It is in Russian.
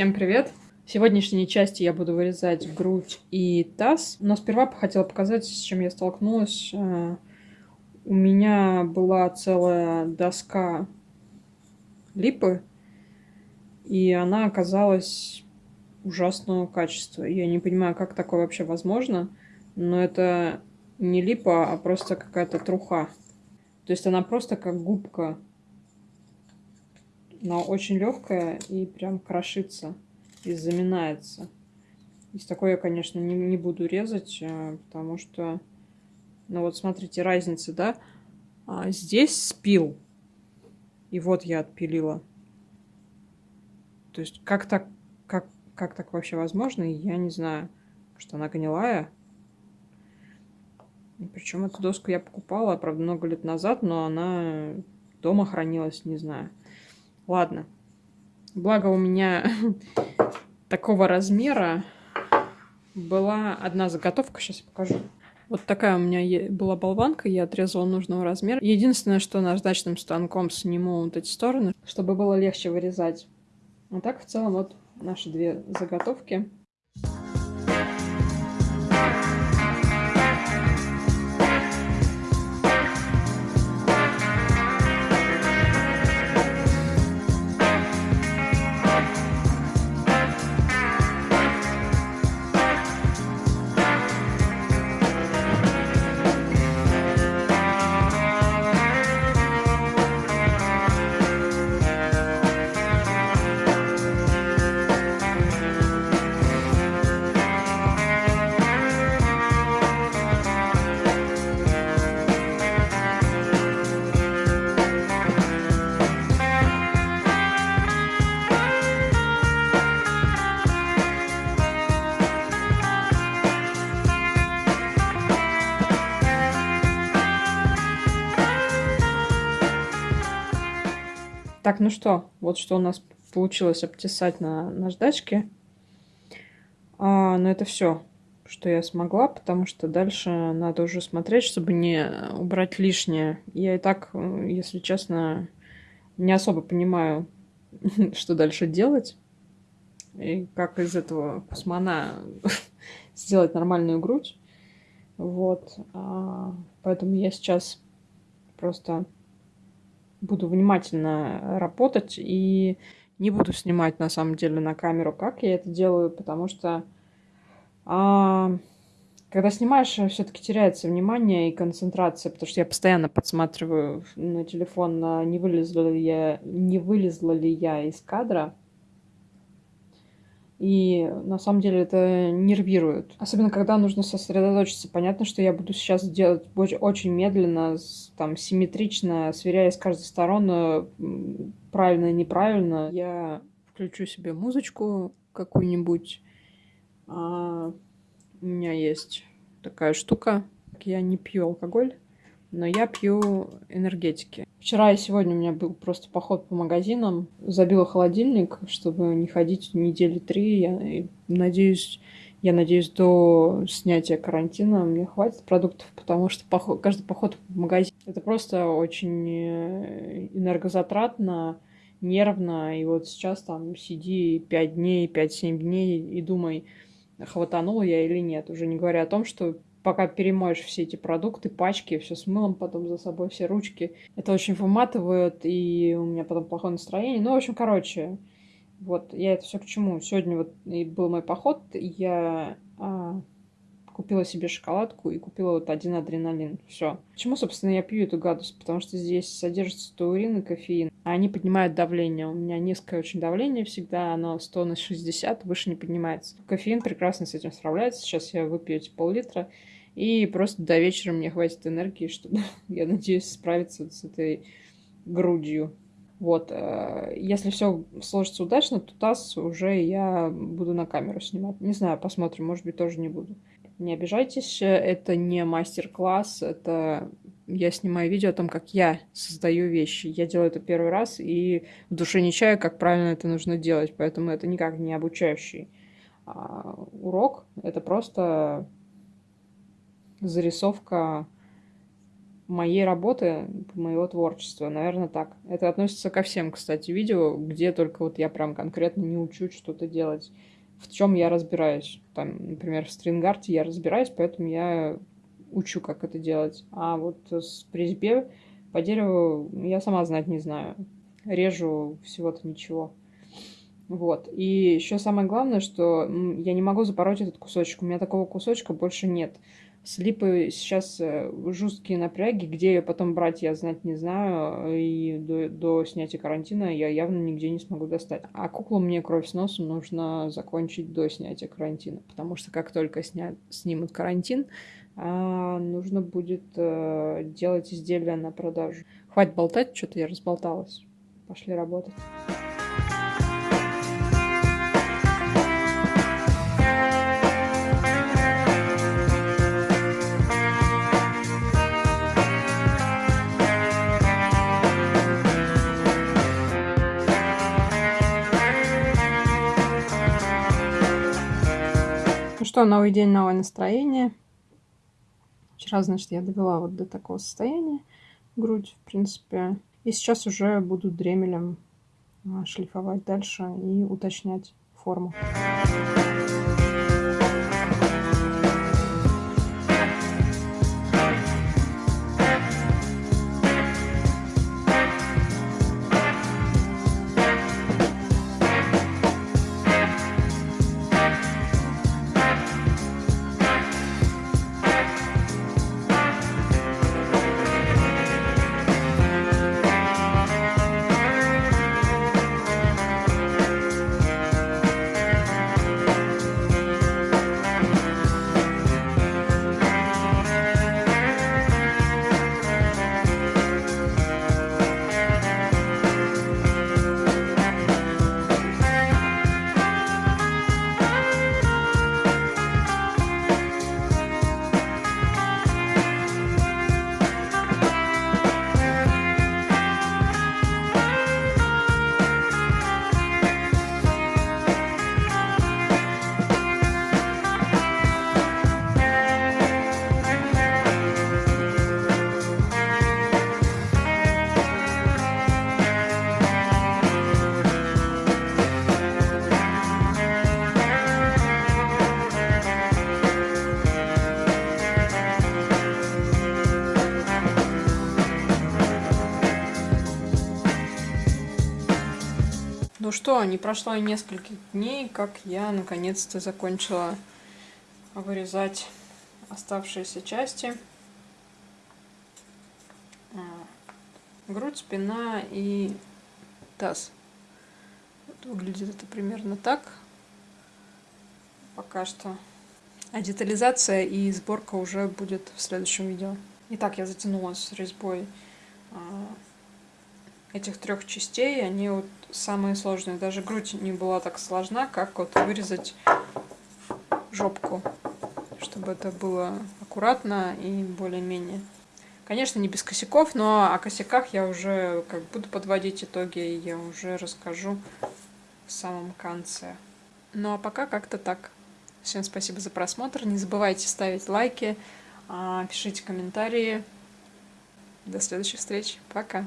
Всем привет! В сегодняшней части я буду вырезать грудь и таз, но сперва хотела показать, с чем я столкнулась. Э, у меня была целая доска липы, и она оказалась ужасного качества. Я не понимаю, как такое вообще возможно, но это не липа, а просто какая-то труха. То есть она просто как губка но очень легкая и прям крошится и заминается. Из такой я, конечно, не, не буду резать, э, потому что, ну вот смотрите, разница, да? А здесь спил, и вот я отпилила. То есть как так, как, как так вообще возможно, я не знаю, что она гнилая. Причем эту доску я покупала, правда, много лет назад, но она дома хранилась, не знаю. Ладно. Благо у меня такого размера была одна заготовка. Сейчас я покажу. Вот такая у меня была болванка, я отрезала нужного размера. Единственное, что наждачным станком сниму вот эти стороны, чтобы было легче вырезать. А так в целом вот наши две заготовки. Так, ну что, вот что у нас получилось обтесать на наждачке. А, но это все, что я смогла, потому что дальше надо уже смотреть, чтобы не убрать лишнее. Я и так, если честно, не особо понимаю, что дальше делать. И как из этого кусмана сделать нормальную грудь. Вот. А, поэтому я сейчас просто буду внимательно работать и не буду снимать на самом деле на камеру, как я это делаю, потому что а, когда снимаешь, все-таки теряется внимание и концентрация, потому что я постоянно подсматриваю на телефон, не вылезла ли я, не вылезла ли я из кадра. И на самом деле это нервирует. Особенно, когда нужно сосредоточиться. Понятно, что я буду сейчас делать очень медленно, там, симметрично, сверяясь с каждой стороны, правильно и неправильно. Я включу себе музычку какую-нибудь. А, у меня есть такая штука. Я не пью алкоголь но я пью энергетики. Вчера и сегодня у меня был просто поход по магазинам. Забила холодильник, чтобы не ходить недели три. Я надеюсь, я надеюсь, до снятия карантина мне хватит продуктов, потому что поход, каждый поход в магазин это просто очень э, энергозатратно, нервно. И вот сейчас там сиди 5 дней, 5-7 дней и думай, хватанула я или нет. Уже не говоря о том, что пока перемоешь все эти продукты, пачки, все с мылом потом за собой, все ручки. Это очень выматывает, и у меня потом плохое настроение. Ну, в общем, короче, вот я это все к чему. Сегодня вот и был мой поход, я а, купила себе шоколадку и купила вот один адреналин. Все. Почему, собственно, я пью эту гадость? Потому что здесь содержится таурин и кофеин. Они поднимают давление. У меня низкое очень давление всегда, оно 100 на 60, выше не поднимается. Кофеин прекрасно с этим справляется. Сейчас я выпью эти пол-литра. И просто до вечера мне хватит энергии, чтобы, я надеюсь, справиться с этой грудью. Вот, э, если все сложится удачно, то таз уже я буду на камеру снимать. Не знаю, посмотрим, может быть, тоже не буду. Не обижайтесь, это не мастер-класс, это я снимаю видео о том, как я создаю вещи. Я делаю это первый раз и в душе не чаю, как правильно это нужно делать, поэтому это никак не обучающий а, урок. Это просто зарисовка моей работы, моего творчества. Наверное, так. Это относится ко всем, кстати, видео, где только вот я прям конкретно не учу что-то делать. В чем я разбираюсь. Там, например, в стрингарте я разбираюсь, поэтому я учу, как это делать. А вот с призбе по дереву я сама знать не знаю. Режу всего-то ничего. Вот. И еще самое главное, что я не могу запороть этот кусочек. У меня такого кусочка больше нет. С липой сейчас э, жесткие напряги, где ее потом брать, я знать не знаю. И до, до снятия карантина я явно нигде не смогу достать. А куклу мне кровь с носом нужно закончить до снятия карантина. Потому что как только снят, снимут карантин, а, нужно будет а, делать изделия на продажу. Хватит болтать, что-то я разболталась. Пошли работать. Ну что, новый день, новое настроение. Вчера, значит, я довела вот до такого состояния грудь, в принципе. И сейчас уже буду дремелем а, шлифовать дальше и уточнять форму. Ну что, не прошло и несколько дней, как я наконец-то закончила вырезать оставшиеся части. А, грудь, спина и таз. Вот выглядит это примерно так. Пока что. А детализация и сборка уже будет в следующем видео. Итак, я затянула с резьбой а, этих трех частей, они вот самые сложные. Даже грудь не была так сложна, как вот вырезать жопку, чтобы это было аккуратно и более-менее. Конечно, не без косяков, но о косяках я уже как буду подводить итоги, и я уже расскажу в самом конце. Ну а пока как-то так. Всем спасибо за просмотр. Не забывайте ставить лайки, а, пишите комментарии. До следующих встреч. Пока.